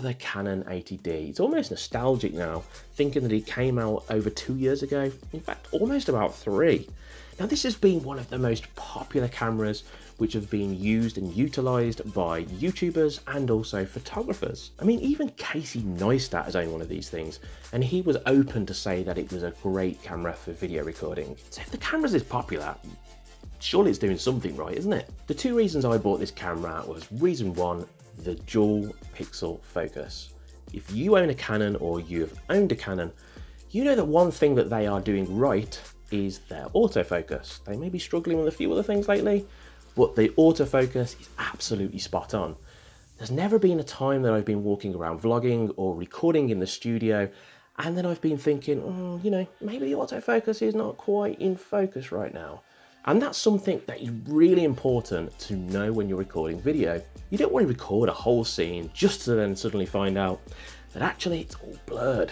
the Canon 80D. It's almost nostalgic now, thinking that it came out over two years ago, in fact almost about three. Now this has been one of the most popular cameras which have been used and utilised by YouTubers and also photographers. I mean even Casey Neistat has owned one of these things and he was open to say that it was a great camera for video recording. So if the camera's is popular, surely it's doing something right, isn't it? The two reasons I bought this camera was reason one, the dual pixel focus. If you own a Canon or you have owned a Canon, you know that one thing that they are doing right is their autofocus. They may be struggling with a few other things lately, but the autofocus is absolutely spot on. There's never been a time that I've been walking around vlogging or recording in the studio and then I've been thinking, oh, you know, maybe the autofocus is not quite in focus right now. And that's something that is really important to know when you're recording video. You don't want to record a whole scene just to then suddenly find out that actually it's all blurred.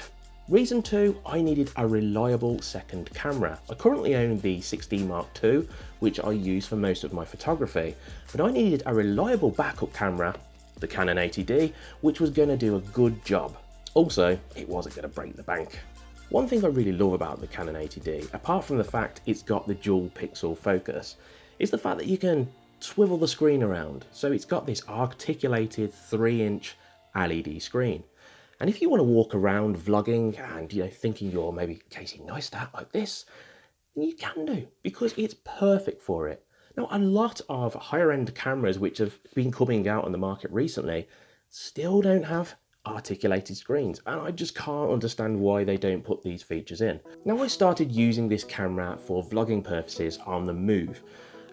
Reason two, I needed a reliable second camera. I currently own the 6D Mark II, which I use for most of my photography, but I needed a reliable backup camera, the Canon 80D, which was going to do a good job. Also, it wasn't going to break the bank. One thing I really love about the Canon 80D, apart from the fact it's got the dual pixel focus, is the fact that you can swivel the screen around. So it's got this articulated 3 inch LED screen. And if you want to walk around vlogging and you know thinking you're maybe Casey Neistat like this, you can do because it's perfect for it. Now a lot of higher end cameras which have been coming out on the market recently still don't have articulated screens and I just can't understand why they don't put these features in. Now I started using this camera for vlogging purposes on the move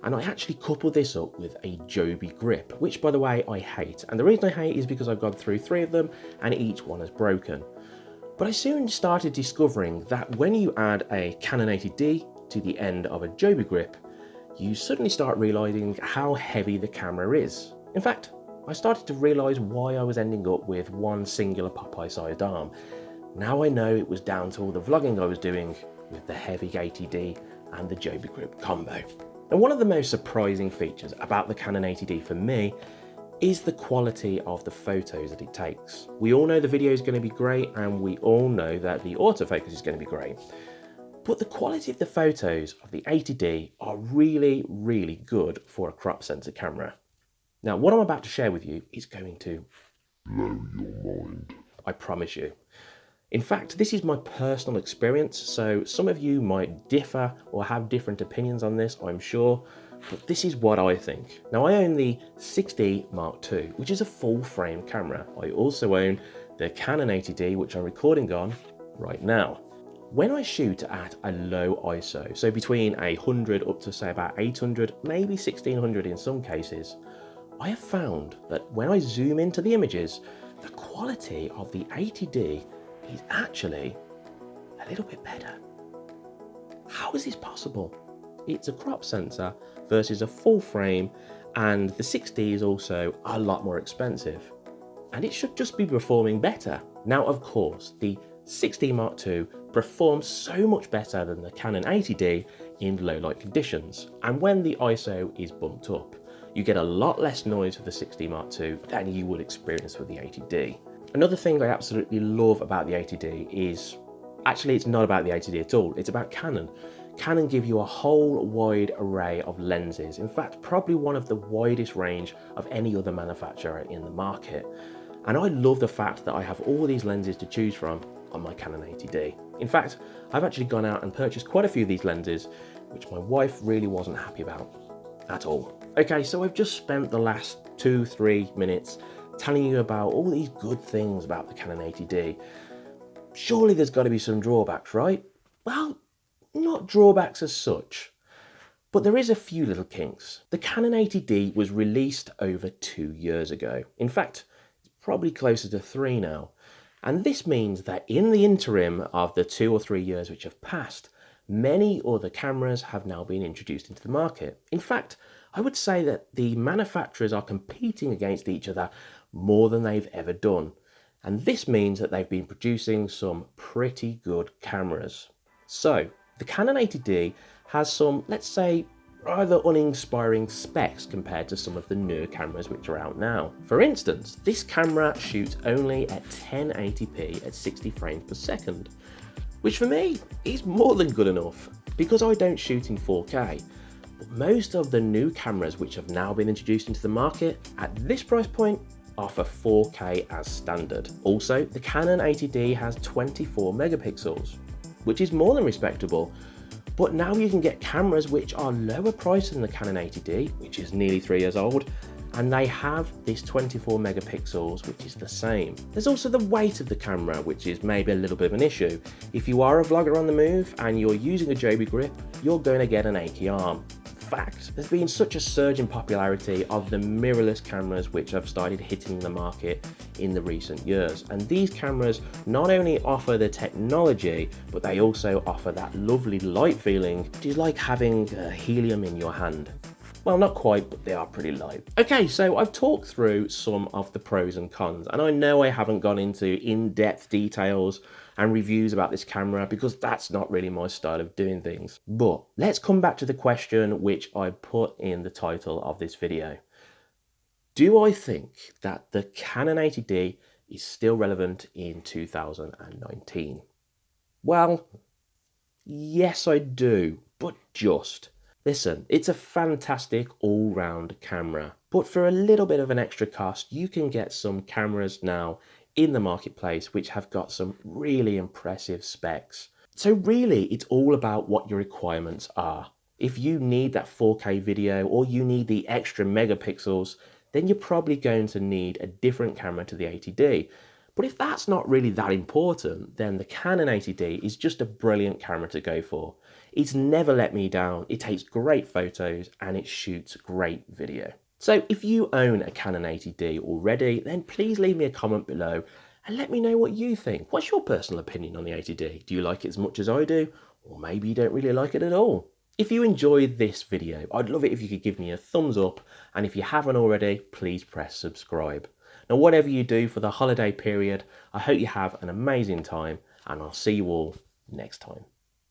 and I actually coupled this up with a Joby grip, which by the way I hate. And the reason I hate is because I've gone through three of them and each one has broken. But I soon started discovering that when you add a Canon 80D to the end of a Joby grip, you suddenly start realizing how heavy the camera is. In fact, I started to realise why I was ending up with one singular Popeye sized arm. Now I know it was down to all the vlogging I was doing with the heavy 80D and the Joby Grip combo. And one of the most surprising features about the Canon 80D for me is the quality of the photos that it takes. We all know the video is going to be great and we all know that the autofocus is going to be great. But the quality of the photos of the 80D are really, really good for a crop sensor camera. Now, what I'm about to share with you is going to blow your mind. I promise you. In fact, this is my personal experience, so some of you might differ or have different opinions on this, I'm sure, but this is what I think. Now, I own the 6D Mark II, which is a full frame camera. I also own the Canon 80D, which I'm recording on right now. When I shoot at a low ISO, so between 100 up to say about 800, maybe 1600 in some cases, I have found that when I zoom into the images, the quality of the 80D is actually a little bit better. How is this possible? It's a crop sensor versus a full frame and the 6D is also a lot more expensive. And it should just be performing better. Now of course, the 6D Mark II performs so much better than the Canon 80D in low light conditions and when the ISO is bumped up you get a lot less noise with the 6D Mark II than you would experience with the 80D. Another thing I absolutely love about the 80D is, actually it's not about the 80D at all, it's about Canon. Canon give you a whole wide array of lenses, in fact probably one of the widest range of any other manufacturer in the market. And I love the fact that I have all these lenses to choose from on my Canon 80D. In fact, I've actually gone out and purchased quite a few of these lenses, which my wife really wasn't happy about at all. Okay, so I've just spent the last two, three minutes telling you about all these good things about the Canon 80D. Surely there's got to be some drawbacks, right? Well, not drawbacks as such, but there is a few little kinks. The Canon 80D was released over two years ago. In fact, it's probably closer to three now. And this means that in the interim of the two or three years which have passed, many other cameras have now been introduced into the market. In fact, I would say that the manufacturers are competing against each other more than they've ever done. And this means that they've been producing some pretty good cameras. So the Canon 80D has some, let's say, rather uninspiring specs compared to some of the newer cameras which are out now. For instance, this camera shoots only at 1080p at 60 frames per second, which for me is more than good enough because I don't shoot in 4K. But most of the new cameras which have now been introduced into the market at this price point offer 4K as standard. Also, the Canon 80D has 24 megapixels, which is more than respectable. But now you can get cameras which are lower priced than the Canon 80D, which is nearly three years old, and they have this 24 megapixels, which is the same. There's also the weight of the camera, which is maybe a little bit of an issue. If you are a vlogger on the move and you're using a Joby grip, you're going to get an achy arm fact, there's been such a surge in popularity of the mirrorless cameras which have started hitting the market in the recent years. And these cameras not only offer the technology, but they also offer that lovely light feeling, which is like having uh, helium in your hand. Well, not quite, but they are pretty light. Okay, so I've talked through some of the pros and cons, and I know I haven't gone into in-depth details and reviews about this camera because that's not really my style of doing things. But let's come back to the question which I put in the title of this video. Do I think that the Canon 80D is still relevant in 2019? Well, yes I do, but just. Listen, it's a fantastic all-round camera, but for a little bit of an extra cost, you can get some cameras now in the marketplace which have got some really impressive specs. So really, it's all about what your requirements are. If you need that 4K video or you need the extra megapixels, then you're probably going to need a different camera to the 80D. But if that's not really that important, then the Canon 80D is just a brilliant camera to go for. It's never let me down, it takes great photos and it shoots great video. So if you own a Canon 80D already, then please leave me a comment below and let me know what you think. What's your personal opinion on the 80D? Do you like it as much as I do? Or maybe you don't really like it at all? If you enjoyed this video, I'd love it if you could give me a thumbs up, and if you haven't already, please press subscribe. Now, whatever you do for the holiday period, I hope you have an amazing time, and I'll see you all next time.